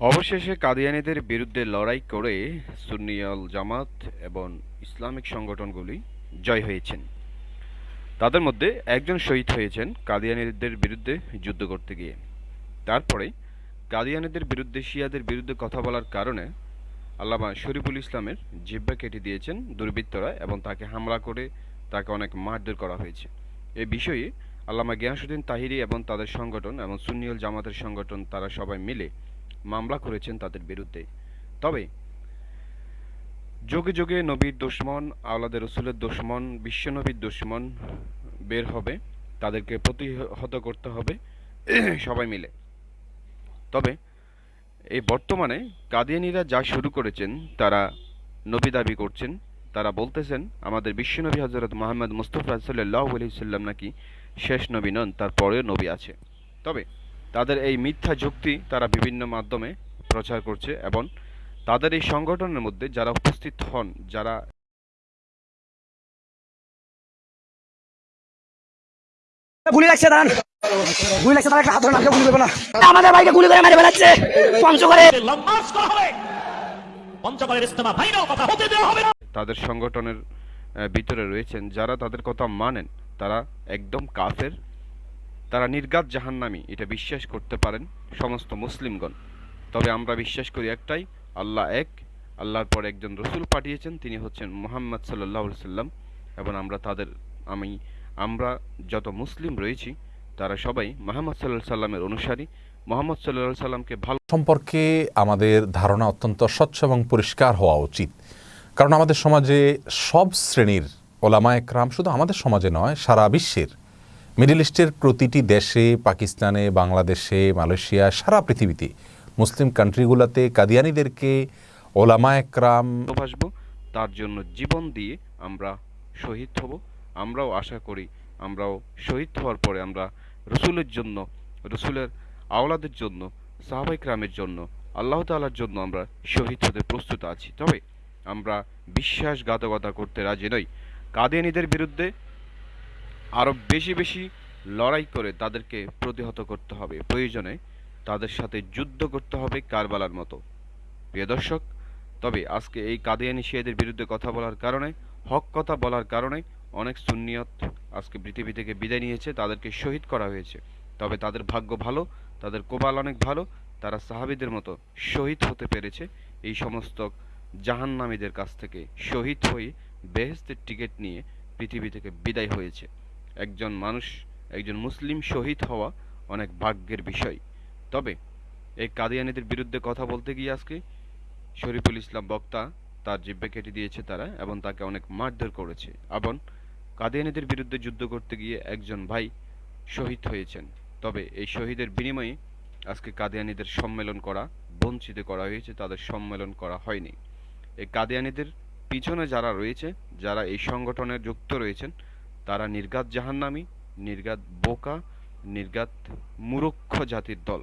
অবশেষে কাদিয়ানিদের বিরুদ্ধে লড়াই করে সুন্নিয়াল জামাত এবং ইসলামিক সংগঠনগুলি জয় হয়েছেন। তাদের মধ্যে একজন শহীদ হয়েছেন কাদিয়ানিদের বিরুদ্ধে যুদ্ধ করতে গিয়ে। তারপরে কাদিয়ানিদের বিরুদ্ধে, শিয়াদের বিরুদ্ধে কথা বলার কারণে আল্লামা শরীফুল ইসলামের জিব্বা কেটে দিয়েছেন দুর্বৃত্তরা এবং তাকে হামলা করে তাকে অনেক মারধর করা হয়েছে। এ বিষয়ে আল্লামা গিয়াসুদ্দিন তাহিরি এবং তাদের সংগঠন এবং সুন্নিয়ল জামাতের সংগঠন তারা সবাই মিলে মামলা করেছেন তাদের বিরুদ্ধে। তবে, যোগে যোগে নবীর দুশ্মন আওলাদের রসুলের দুশ্মন, বিশ্বনবীর দুশ্মন বের হবে, তাদেরকে প্রতিহত করতে হবে, সবাই মিলে। তবে, এই বর্তমানে কাদিয়ানীরা যা শুরু করেছেন, তারা নবী দাবি করছেন। তারা বলতেছেন, আমাদের বিশ্বনবী হজরত মোহাম্মদ মুস্তফা সাল্লাহ সাল্লাম নাকি শেষ নবী নন তার পরেও নবী আছে। তবে তাদের এই মিথ্যা যুক্তি তারা বিভিন্ন মাধ্যমে প্রচার করছে এবং তাদের এই সংগঠনের মধ্যে যারা উপস্থিত হন যারা গুলি লাগছে দাঁড়ান। গুলি লাগছে তারা একটা হাত ধরে গুলি করবে না। আমাদের ভাইকে গুলি করে মেরে ফেলাচ্ছে। পঞ্চগড়ে লম্বাস করা। হবে পঞ্চগড়ের ইস্তেমা ভাইরাও কথা হতে দেওয়া হবে না তাদের সংগঠনের ভিতরে রয়েছেন যারা তাদের কথা মানেন তারা একদম কাফের। তারা নির্গাত জাহান্নামী, এটা বিশ্বাস করতে পারেন সমস্ত মুসলিমগণ। তবে আমরা বিশ্বাস করি একটাই, আল্লাহ এক, আল্লাহর পর একজন রসুল পাঠিয়েছেন, তিনি হচ্ছেন মোহাম্মদ সাল্লাহ সাল্লাম এবং আমরা তাদের, আমি, আমরা যত মুসলিম রয়েছি, তারা সবাই মোহাম্মদ সাল্লাহ সাল্লামের অনুসারী। মোহাম্মদ সাল্লাহ সাল্লামকে ভালো সম্পর্কে আমাদের ধারণা অত্যন্ত স্বচ্ছ এবং পরিষ্কার হওয়া উচিত। কারণ আমাদের সমাজে সব শ্রেণির ওলামা একরাম শুধু আমাদের সমাজে নয়, সারা বিশ্বের মিডল ইস্টের প্রতিটি দেশে, পাকিস্তানে, বাংলাদেশে, মালয়েশিয়া, সারা পৃথিবীতে মুসলিম কান্ট্রিগুলোতে কাদিয়ানিদেরকে ওলামা একরাম ভালোবাসবো। তার জন্য জীবন দিয়ে আমরা শহীদ হব। আমরাও আশা করি আমরাও শহীদ হওয়ার পরে আমরা রসুলের জন্য, রসুলের আওলাদের জন্য সাহাবাই ক্রামের জন্য, আল্লাহ তাআলার জন্য আমরা শহীদ হতে প্রস্তুত আছি। তবে আমরা বিশ্বাসঘাতকতা করতে রাজি নই। কাদিয়ানিদের বিরুদ্ধে আরও বেশি বেশি লড়াই করে তাদেরকে প্রতিহত করতে হবে। প্রয়োজনে তাদের সাথে যুদ্ধ করতে হবে কারবালার মতো। প্রিয় দর্শক, তবে আজকে এই কাদিয়ানি শিয়াদের বিরুদ্ধে কথা বলার কারণে, হক কথা বলার কারণে অনেক সুন্নিয়ত আজকে পৃথিবী থেকে বিদায় নিয়েছে, তাদেরকে শহীদ করা হয়েছে। তবে তাদের ভাগ্য ভালো, তাদের কোবাল অনেক ভালো, তারা সাহাবিদের মতো শহীদ হতে পেরেছে। এই সমস্ত জাহান্নামীদের কাছ থেকে শহীদ হয়ে বেহেস্তের টিকিট নিয়ে পৃথিবী থেকে বিদায় হয়েছে। একজন মানুষ, একজন মুসলিম শহীদ হওয়া অনেক ভাগ্যের বিষয়। তবে এই কাদিয়ানিদের বিরুদ্ধে কথা বলতে গিয়ে আজকে শরীফুল ইসলাম বক্তা তার জিব্বে কেটে দিয়েছে তারা এবং তাকে অনেক মারধর করেছে। এবং কাদিয়ানিদের বিরুদ্ধে যুদ্ধ করতে গিয়ে একজন ভাই শহীদ হয়েছেন। তবে এই শহীদের বিনিময়ে আজকে কাদিয়ানিদের সম্মেলন করা, বঞ্চিত করা হয়েছে, তাদের সম্মেলন করা হয়নি। এই কাদিয়ানিদের পিছনে যারা রয়েছে, যারা এই সংগঠনে যুক্ত রয়েছেন তারা নির্গাত জাহান্নামী নির্গাত বোকা নির্গাত মুরুক্ষ জাতির দল।